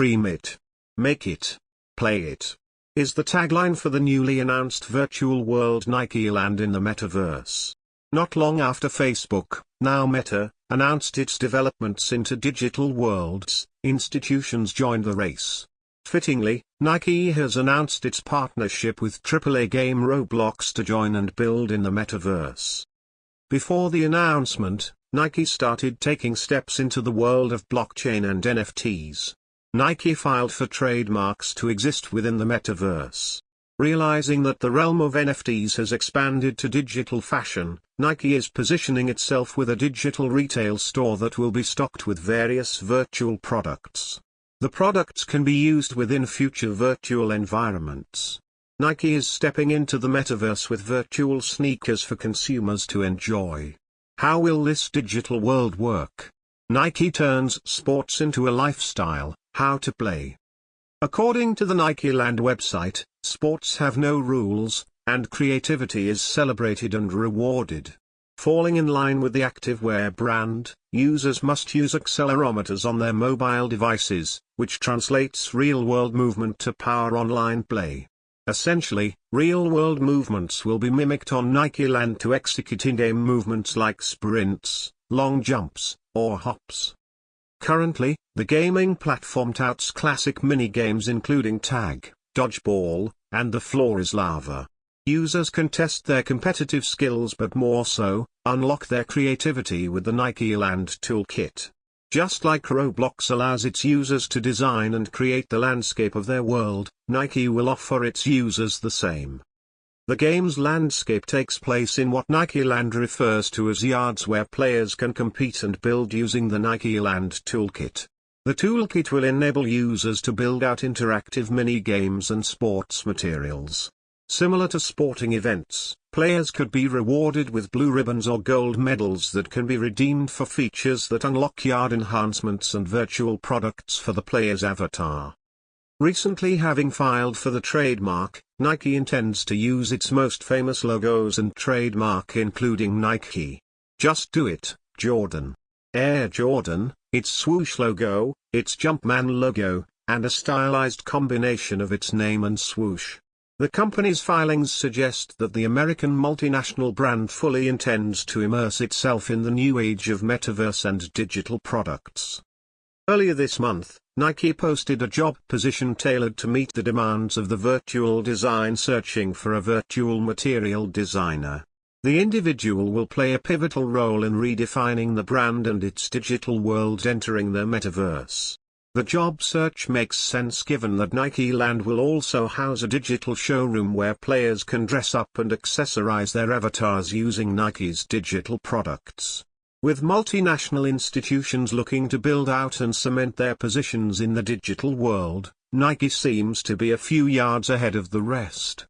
Dream it. Make it. Play it. Is the tagline for the newly announced virtual world Nike Land in the metaverse. Not long after Facebook, now Meta, announced its developments into digital worlds, institutions joined the race. Fittingly, Nike has announced its partnership with AAA game Roblox to join and build in the metaverse. Before the announcement, Nike started taking steps into the world of blockchain and NFTs. Nike filed for trademarks to exist within the metaverse. Realizing that the realm of NFTs has expanded to digital fashion, Nike is positioning itself with a digital retail store that will be stocked with various virtual products. The products can be used within future virtual environments. Nike is stepping into the metaverse with virtual sneakers for consumers to enjoy. How will this digital world work? Nike turns sports into a lifestyle, how to play. According to the Nike Land website, sports have no rules, and creativity is celebrated and rewarded. Falling in line with the activewear brand, users must use accelerometers on their mobile devices, which translates real-world movement to power online play. Essentially, real-world movements will be mimicked on Nike Land to execute in-game movements like sprints, long jumps, or hops. Currently, the gaming platform touts classic mini-games including tag, dodgeball, and the floor is lava. Users can test their competitive skills but more so, unlock their creativity with the Nike Land Toolkit. Just like Roblox allows its users to design and create the landscape of their world, Nike will offer its users the same. The game's landscape takes place in what Nike Land refers to as yards where players can compete and build using the Nike Land Toolkit. The toolkit will enable users to build out interactive mini-games and sports materials. Similar to sporting events, players could be rewarded with blue ribbons or gold medals that can be redeemed for features that unlock yard enhancements and virtual products for the player's avatar. Recently having filed for the trademark, Nike intends to use its most famous logos and trademark including Nike. Just Do It, Jordan. Air Jordan, its swoosh logo, its Jumpman logo, and a stylized combination of its name and swoosh. The company's filings suggest that the American multinational brand fully intends to immerse itself in the new age of metaverse and digital products. Earlier this month, Nike posted a job position tailored to meet the demands of the virtual design searching for a virtual material designer. The individual will play a pivotal role in redefining the brand and its digital world entering the metaverse. The job search makes sense given that Nike Land will also house a digital showroom where players can dress up and accessorize their avatars using Nike's digital products. With multinational institutions looking to build out and cement their positions in the digital world, Nike seems to be a few yards ahead of the rest.